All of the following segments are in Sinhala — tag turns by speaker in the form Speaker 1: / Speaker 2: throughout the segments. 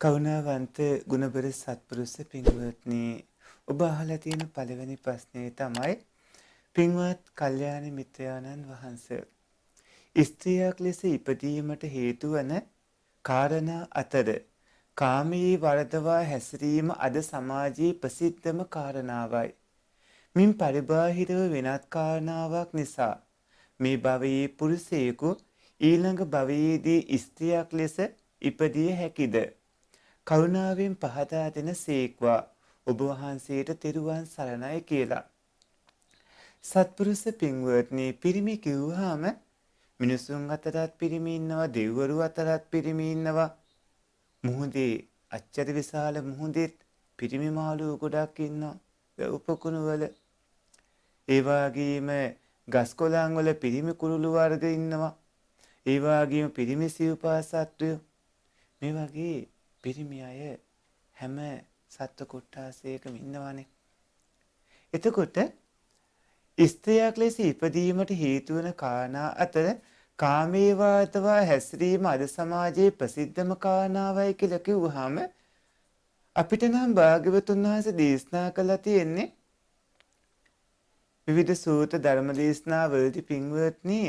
Speaker 1: කරුණාවන්ත ගුණබර සත්පුරුෂ පින්වත්නි ඔබ අහලා තියෙන පළවෙනි ප්‍රශ්නේ තමයි පින්වත් කල්යාණ මිත්‍රයාණන් වහන්සේ ස්ත්‍රියක් ලෙස ඉපදීමට හේතු වන කාරණා අතර කාමී වරදවා හැසිරීම අද සමාජයේ ප්‍රසිද්ධම කාරණාවයි. මින් පරිබාහිරව වෙනත් කාරණාවක් නිසා මේ භවයේ පුරුෂයෙකු ඊළඟ භවයේදී ස්ත්‍රියක් ලෙස ඉපදිය හැකිද? කරුණාවෙන් පහදා දෙන සේක්වා. ඔබ වහන්සේට තෙරුවන් සරණයි කියලා. සත්පුරුෂ පින්වත්නි පිරිමි කිව්වහම මිනිසුන් අතරත් පිරිමි ඉන්නවා දෙවිවරු අතරත් පිරිමි ඉන්නවා. මුහුදේ අච්චර විශාල මුහුදෙත් පිරිමි මාළු ගොඩක් ඉන්නවා උපකුණු වල. ඒ වගේම ගස් කොළන් වල පිරිමි කුරුළු වර්ග ඉන්නවා. ඒ වගේම පිරිමි සිව්පාසත්වය. මේ වගේ පිරිමි අය හැම සත්ව කොට්ටාසයකම ඉන්නවානේ. එතකොට ස්ත්‍රියක් ලෙස ඉපදීමට හේතු වන කාරණා අතර කාමේවාතවා හැසිරීම අද සමාජයේ ප්‍රසිද්ධම කාරණාවයි කියලා කිව්වහම අපිට නම් භාග්‍යවතුන් වහන්සේ දේශනා කළා තියෙන්නේ විවිධ සූත ධර්ම දේශනා වලදී පින්වත්නි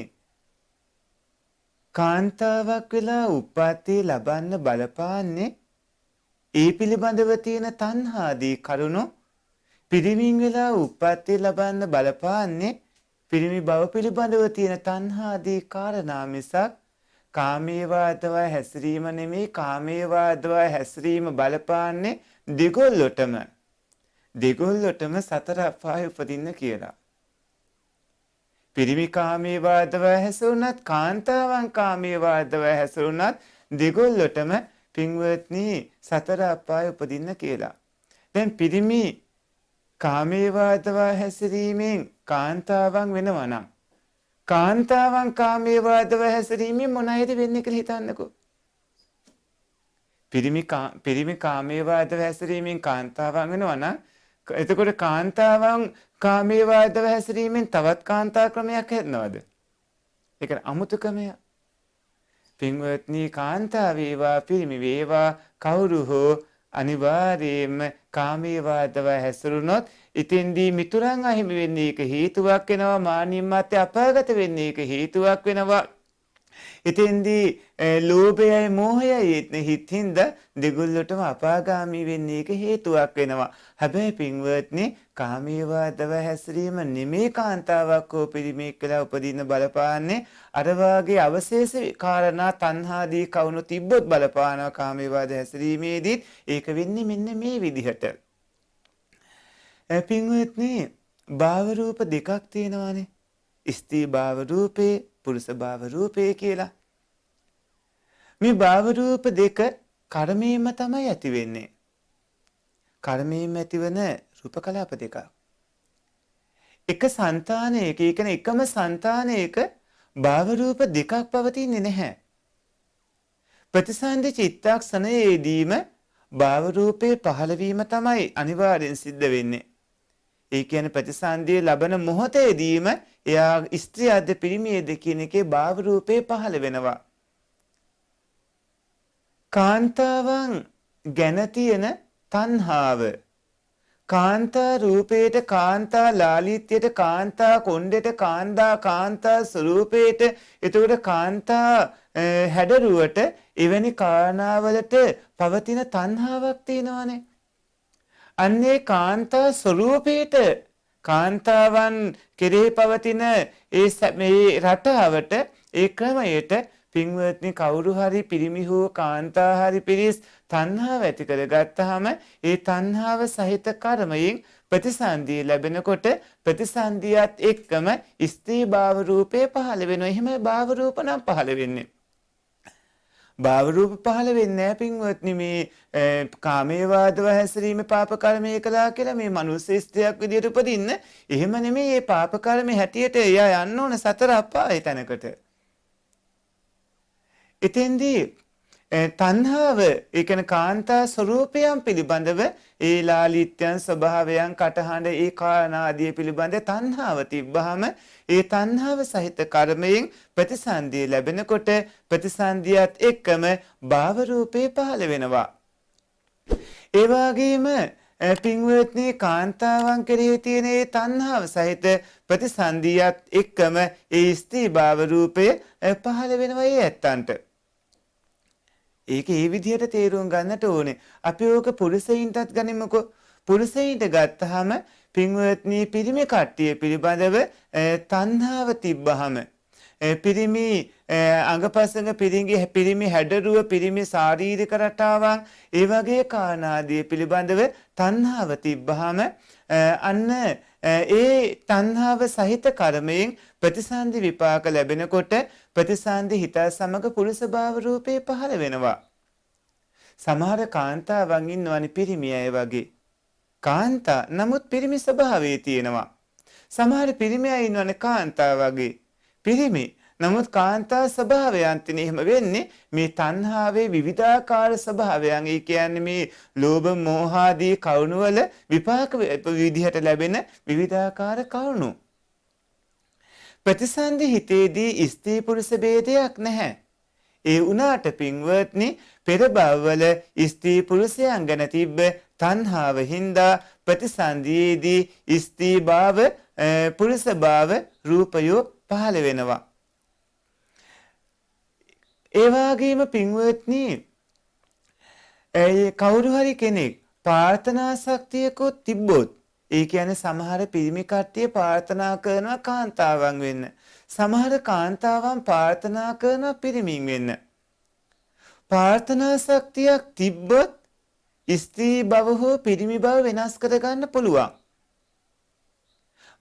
Speaker 1: කාන්තාවක් වෙලා උප්පත්ති ලබන්න බලපාන්නේ ඒ පිළිබඳව තියෙන තණ්හාදී කරුණු පිරිමින් වෙලා උප්පත්ති ලබන්න බලපාන්නේ පිරිමි බව පිළිබඳව තියෙන තණ්හාදී කාරණා මිසක් කාමේවාදව හැසිරීම නෙමෙයි කාමේවාදව හැසිරීම බලපාන්නේ දෙගොල්ලොටම දෙගොල්ලොටම සතර අපාය උපදින්න කියලා. පිරිමි කාමේවාදව හැසුණත් කාන්තාවන් කාමේවාදව හැසුණත් දෙගොල්ලොටම පින්වත්නි සතර අපාය උපදින්න කියලා. දැන් පිරිමි කාමේවාදවා හැසිරීමෙන් කාන්තාවන් වෙනවා නම් කාන්තාවන් කාමේවාදව හැසිරීමෙන් මොනයිද වෙන්නේ කියලා හිතන්නකෝ. පිරිමි පිරිමි කාමේවාදව හැසිරීමෙන් කාන්තාවන් වෙනවා නම් එතකොට කාන්තාවන් කාමේවාදව හැසිරීමෙන් තවත් කාන්තා ක්‍රමයක් හැදනවද? ඒක අමුතු ක්‍රමයක්. පින්වත්නි කාන්තා වේවා පිරිමි වේවා කවුරු හෝ අනිවාර්යයෙන්ම කාමීවාදව හැසිරුණොත් ඉතින්දී මිතුරන් අහිමි වෙන්නේ ඒක හේතුවක් වෙනවා මානින් මත අපාගත වෙන්නේ ඒක හේතුවක් වෙනවා. ඉතින්දී ලෝභයයි මෝහයයි හිතින්ද දෙගොල්ලටම අපාගාමී වෙන්නේ ඒක හේතුවක් වෙනවා. හැබැයි පින්වත්නි කාමීවාදව හැසිරීම නෙමේ කාන්තාවක් හෝ පිරිමේක් කියලා උපදින්න බලපාන්නේ අර වාගේ අවශේෂ කාරණා තණ්හාදී කවුණු තිබ්බොත් බලපානවා කාමීවාද හැසිරීමේදී ඒක වෙන්නේ මෙන්න මේ විදිහට. පින්වත්නි භාව රූප දෙකක් තියෙනවානේ. ස්ත්‍රී භාව රූපේ පුරුෂ භාව රූපය කියලා. මේ භාව රූප දෙක කර්මයෙන්ම තමයි ඇති වෙන්නේ. කර්මයෙන්ම ඇතිවන රූප කලාප දෙකක්. එක సంతානයක, ඒ කියන්නේ එකම సంతානයක භාව රූප දෙකක් පවතින්නේ නැහැ. ප්‍රතිසන්දි චිත්තක්ෂණයේදීම භාව රූපේ පහළ වීම තමයි අනිවාර්යෙන් සිද්ධ වෙන්නේ. ඒ කියන්නේ ප්‍රතිසන්දිය ලබන මොහොතේදීම එයා ස්ත්‍රියද පිරිමියද කියන එකේ භාව රූපේ පහළ වෙනවා. කාන්තාවන් ගැන තියෙන තණ්හාව කාන්තා රූපේට කාන්තා ලාලිත්‍යයට කාන්තා කොණ්ඩෙට කාන්දා කාන්තා ස්වරූපේට එතකොට කාන්තා හැඩරුවට එවැනි කාරණාවලට පවතින තණ්හාවක් තියෙනවානේ අන්නේ කාන්තා ස්වරූපේට කාන්තාවන් කෙරෙහි පවතින ඒ මේ රටාවට ඒ ක්‍රමයට පින්වත්නි කවුරු හරි පිරිමි හෝ කාන්තා හරි පිරිස් තණ්හාව ඇති කරගත්තාම ඒ තණ්හාව සහිත කර්මයෙන් ප්‍රතිසන්දිය ලැබෙනකොට ප්‍රතිසන්දියත් එක්කම ස්ත්‍රී භාව රූපේ පහළ වෙනවා. එහෙම භාව රූප නම් පහළ වෙන්නේ. භාව රූප පහළ වෙන්නේ නැහැ පින්වත්නි. මේ කාමේවාදව හැසිරීම පාප කර්මය කළා කියලා මේ මනුස්ස ස්ත්‍රියක් විදියට උපදින්න. එහෙම නෙමෙයි මේ පාප කර්මේ හැටියට එයා යන්න ඕන සතර අපාය තැනකට. එතෙන්දී තණ්හාව ඒ කියන්නේ කාන්තා ස්වરૂපයන් පිළිබඳව ඒ ලාලිත්‍යයන් ස්වභාවයන් කටහඬ ඒ කානාදී පිළිබඳ තණ්හාව තිබ්බහම ඒ තණ්හාව සහිත කර්මයෙන් ප්‍රතිසන්දිය ලැබෙනකොට ප්‍රතිසන්දියත් එක්කම භාව රූපේ පහළ වෙනවා ඒ වගේම පින්වත්නි කාන්තාවන් කෙරෙහි තියෙන ඒ තණ්හාව සහිත ප්‍රතිසන්දියත් එක්කම ඒ ස්ත්‍රී භාව රූපය පහළ වෙනවා ඒ ඇත්තන්ට. ඒක ඒ විදිහට තේරුම් ගන්නට ඕනේ. අපි ඕක පුරුෂයින්ටත් ගනිමුකෝ. පුරුෂයින්ට ගත්තාම පින්වත්නි පිරිමි කට්ටිය පිළිබඳව තණ්හාව තිබ්බහම පිරිමි අඟපසඟ පිරිඟි පිරිමි හැඩරුව පිරිමි ශාරීරික රටාවන් ඒ වගේ කානාදී පිළිබඳව තණ්හාව තිබ්බහම අන්න ඒ තණ්හාව සහිත කර්මයෙන් ප්‍රතිසන්දි විපාක ලැබෙනකොට ප්‍රතිසන්දි හිත සමග පුරුෂ භාව රූපේ පහළ වෙනවා. සමහර කාන්තාවන් ඉන්නවනේ පිරිමි අය වගේ. කාන්තා නමුත් පිරිමි ස්වභාවයේ තියෙනවා. සමහර පිරිමි අය ඉන්නවනේ කාන්තා වගේ. පිරිමි. නමුත් කාන්තා ස්වභාවයන් තින එහෙම වෙන්නේ මේ තණ්හාවේ විවිධාකාර ස්වභාවයන්. ඒ කියන්නේ මේ ලෝභ මෝහ ආදී කවුණු වල විපාක විදිහට ලැබෙන විවිධාකාර කවුණු. ප්‍රතිසන්දි හිතේදී ස්ත්‍රී පුරුෂ ભેදයක් නැහැ. ඒ උනාට පින්වත්නි පෙර භවවල ස්ත්‍රී පුරුෂයන් ගැන තිබ්බ තණ්හාව හින්දා ප්‍රතිසන්දියේදී ස්ත්‍රී භාව පුරුෂ භාව රූපයෝ පහළ වෙනවා. ඒ වගේම පින්වත්නි ඒ කවුරු හරි කෙනෙක් ප්‍රාර්ථනා ශක්තියකුත් තිබ්බොත් ඒ කියන්නේ සමහර පිරිමි කට්ටිය ප්‍රාර්ථනා කරනවා කාන්තාවන් වෙන්න. සමහර කාන්තාවන් ප්‍රාර්ථනා කරනවා පිරිමින් වෙන්න. ප්‍රාර්ථනා ශක්තියක් තිබ්බොත් ස්ත්‍රී භව හෝ පිරිමි භව වෙනස් කරගන්න පුළුවන්.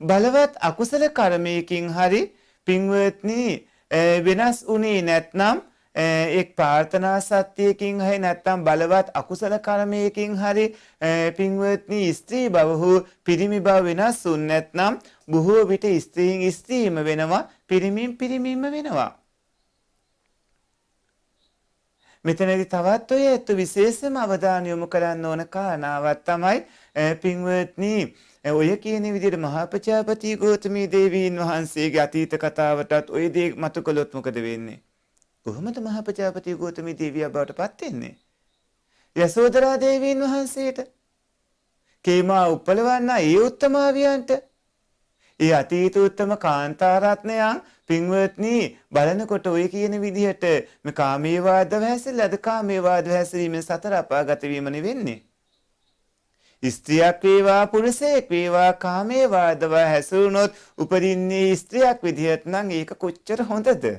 Speaker 1: බලවත් අකුසල කර්මයකින් හරි පින්වත්නි වෙනස් වුණේ නැත්නම් එක් ප්‍රාර්ථනා සත්‍යයකින් හරි නැත්නම් බලවත් අකුසල කර්මයකින් හරි පින්වත්නි ස්ත්‍රී භව හෝ පිරිමි භව වෙනස් වුන් නැත්නම් බොහෝ විට ස්ත්‍රීන් ස්ත්‍රීම වෙනවා පිරිමින් පිරිමින්ම වෙනවා මෙතනදී තවත් ඔය ඇත්ත විශේෂම අවධානය යොමු කරන්න ඕන කාරණාවක් තමයි පින්වත්නි ඔය කියන විදිහට මහා ප්‍රජාපති ගෞතමී දේවීන් වහන්සේගේ අතීත කතාවටත් ඔය දේ මතු කළොත් මොකද වෙන්නේ? කොහොමද මහා ප්‍රජාපති ගෞතමී දේවිය බවට පත් වෙන්නේ? යසෝදරා දේවීන් වහන්සේට කේමා උපලවන්න ඒ උත්තමාවියන්ට ඒ අතීත උත්තම කාන්තාරත්නයන් පින්වත්නි බලනකොට ඔය කියන විදිහට මේ කාමයේ වාදව හැසිරලා අද කාමයේ වාදව හැසිරීමෙන් සතර අපාගත වීම නෙවෙන්නේ ස්ත්‍රියක් වේවා පුරුෂයෙක් වේවා කාමයේ වාදව හැසුණොත් උපදින්නේ ස්ත්‍රියක් විදිහට නම් ඒක කොච්චර හොඳද?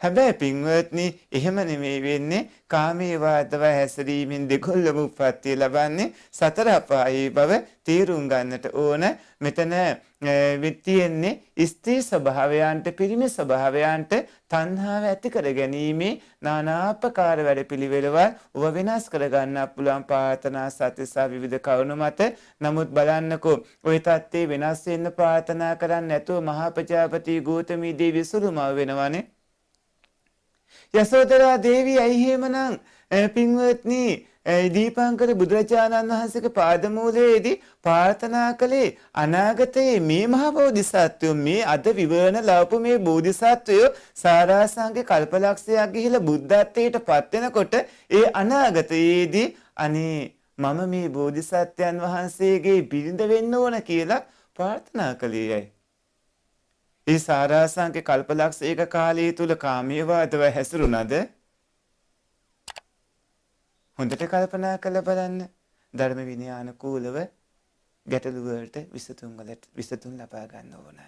Speaker 1: හැබැයි පින්වත්නි එහෙම නෙමෙයි වෙන්නේ. කාමේ වාදව හැසිරීමෙන් දෙකොල්ලම උප්පත්තිය ලබන්නේ සතර අපායේ බව තීරුම් ගන්නට ඕන. මෙතන තියෙන්නේ ස්ත්‍රී ස්වභාවයන්ට පිරිමි ස්වභාවයන්ට තණ්හාව ඇති කර ගැනීමේ නානාපකාර වැඩපිළිවෙළවල් ඔබ වෙනස් කර ගන්න පුළුවන්. ප්‍රාර්ථනා සත්‍ය සහ විවිධ කරුණු මත. නමුත් බලන්නකෝ ওই தත්ත්වේ වෙනස් වෙන්න ප්‍රාර්ථනා කරන්නේ නැතුව මහා ප්‍රජාපති ගෞතමී දේවී සුළුමව වෙනවනේ. යසෝදරා දේවිය ඇයි එහෙමනම් පින්වත්නි දීපංකර බුදුරජාණන් වහන්සේගේ පාදමූලයේදී ප්‍රාර්ථනා කළේ අනාගතයේ මේ මහ බෝධිසත්වයෝ මේ අද විවරණ ලැබපු මේ බෝධිසත්වයෝ සාරාසංගේ කල්පලක්ෂයක් ගිහිලා බුද්ධත්වයට පත් වෙනකොට ඒ අනාගතයේදී අනේ මම මේ බෝධිසත්වයන් වහන්සේගේ බිරිඳ වෙන්න ඕන කියලා ප්‍රාර්ථනා කළේයයි. ඒ සාරාසංක කල්පලක්ෂ ඒක කාලය තුල කාමයේ වාදව හැසිරුණද හොඳට කල්පනා කරලා බලන්න ධර්ම විනයානුකූලව ගැටලු වලට විසඳුම් වලට විසඳුම් ලබා ගන්න ඕන.